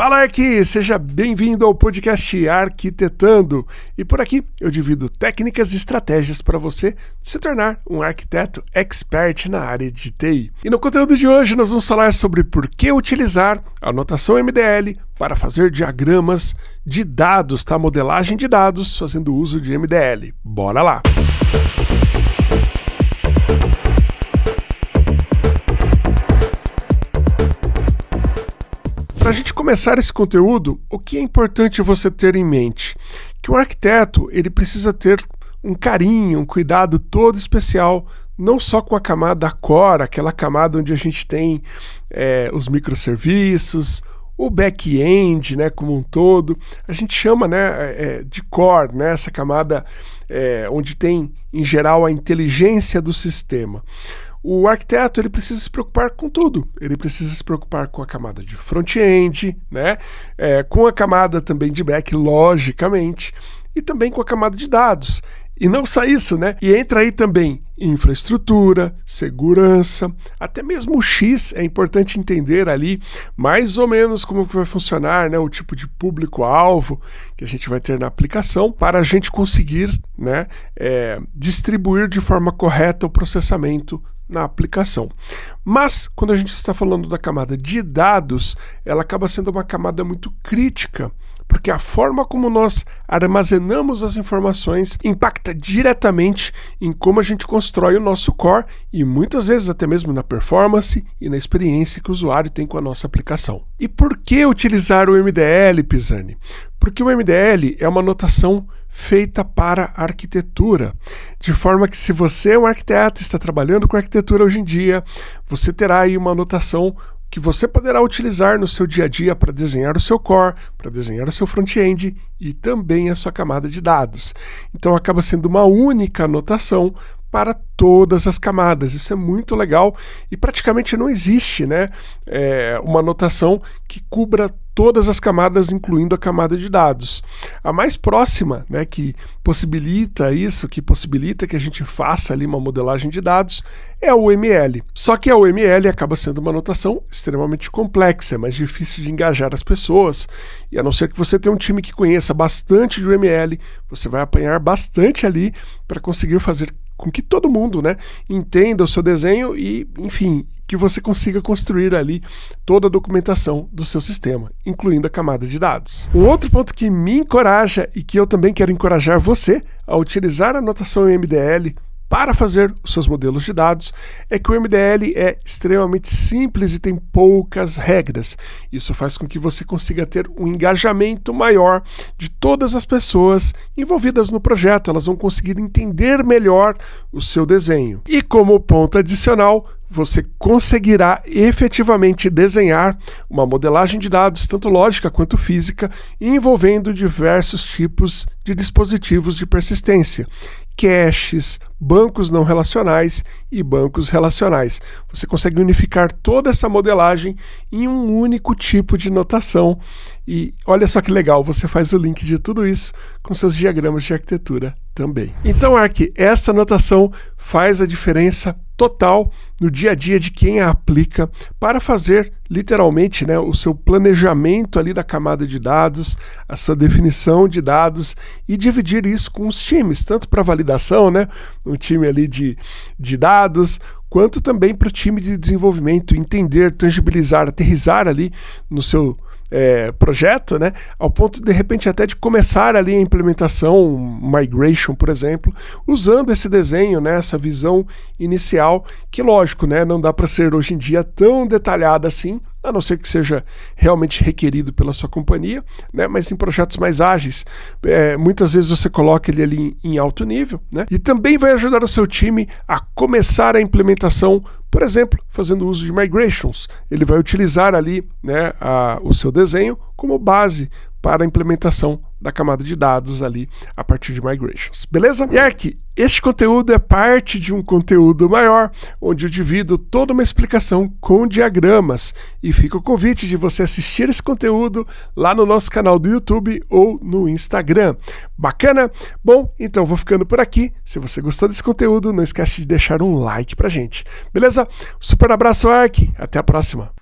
Fala Arqui, seja bem-vindo ao podcast Arquitetando. E por aqui eu divido técnicas e estratégias para você se tornar um arquiteto expert na área de TI. E no conteúdo de hoje nós vamos falar sobre por que utilizar a notação MDL para fazer diagramas de dados, tá? Modelagem de dados fazendo uso de MDL. Bora lá! Para a gente começar esse conteúdo, o que é importante você ter em mente? Que o arquiteto ele precisa ter um carinho, um cuidado todo especial, não só com a camada core, aquela camada onde a gente tem é, os microserviços, o back-end, né, como um todo, a gente chama, né, é, de core, né, essa camada é, onde tem, em geral, a inteligência do sistema. O arquiteto ele precisa se preocupar com tudo. Ele precisa se preocupar com a camada de front-end, né? É, com a camada também de back, logicamente, e também com a camada de dados. E não só isso, né? E entra aí também infraestrutura, segurança, até mesmo o X é importante entender ali mais ou menos como que vai funcionar, né, o tipo de público-alvo que a gente vai ter na aplicação para a gente conseguir, né, é, distribuir de forma correta o processamento na aplicação. Mas, quando a gente está falando da camada de dados, ela acaba sendo uma camada muito crítica, porque a forma como nós armazenamos as informações impacta diretamente em como a gente constrói o nosso core e muitas vezes até mesmo na performance e na experiência que o usuário tem com a nossa aplicação. E por que utilizar o MDL, Pisani? Porque o MDL é uma notação feita para arquitetura, de forma que se você é um arquiteto, está trabalhando com arquitetura hoje em dia, você terá aí uma anotação que você poderá utilizar no seu dia a dia para desenhar o seu core, para desenhar o seu front-end e também a sua camada de dados. Então acaba sendo uma única anotação para todas as camadas. Isso é muito legal e praticamente não existe né, é, uma anotação que cubra todas as camadas, incluindo a camada de dados. A mais próxima, né, que possibilita isso, que possibilita que a gente faça ali uma modelagem de dados, é o ML. Só que a UML acaba sendo uma anotação extremamente complexa, é mais difícil de engajar as pessoas, e a não ser que você tenha um time que conheça bastante de UML, você vai apanhar bastante ali para conseguir fazer com que todo mundo né, entenda o seu desenho e, enfim, que você consiga construir ali toda a documentação do seu sistema, incluindo a camada de dados. Um outro ponto que me encoraja e que eu também quero encorajar você a utilizar a notação MDL para fazer os seus modelos de dados é que o MDL é extremamente simples e tem poucas regras. Isso faz com que você consiga ter um engajamento maior de todas as pessoas envolvidas no projeto. Elas vão conseguir entender melhor o seu desenho. E como ponto adicional, você conseguirá efetivamente desenhar uma modelagem de dados, tanto lógica quanto física, envolvendo diversos tipos de dispositivos de persistência, caches, bancos não relacionais e bancos relacionais. Você consegue unificar toda essa modelagem em um único tipo de notação. E olha só que legal, você faz o link de tudo isso com seus diagramas de arquitetura também. Então, Ark, essa notação faz a diferença total no dia a dia de quem a aplica para fazer literalmente né, o seu planejamento ali da camada de dados, a sua definição de dados e dividir isso com os times, tanto para validação, né, um time ali de, de dados, quanto também para o time de desenvolvimento entender, tangibilizar, aterrizar ali no seu é, projeto, né, ao ponto de repente até de começar ali a implementação, migration, por exemplo, usando esse desenho, né, essa visão inicial, que lógico, né, não dá para ser hoje em dia tão detalhada assim, a não ser que seja realmente requerido pela sua companhia, né? mas em projetos mais ágeis, é, muitas vezes você coloca ele ali em, em alto nível, né? e também vai ajudar o seu time a começar a implementação, por exemplo, fazendo uso de migrations. Ele vai utilizar ali né, a, o seu desenho como base para a implementação da camada de dados ali a partir de migrations. Beleza? E aqui, este conteúdo é parte de um conteúdo maior, onde eu divido toda uma explicação com diagramas. E fica o convite de você assistir esse conteúdo lá no nosso canal do YouTube ou no Instagram. Bacana? Bom, então vou ficando por aqui. Se você gostou desse conteúdo, não esquece de deixar um like pra gente. Beleza? Super abraço, Ark. Até a próxima.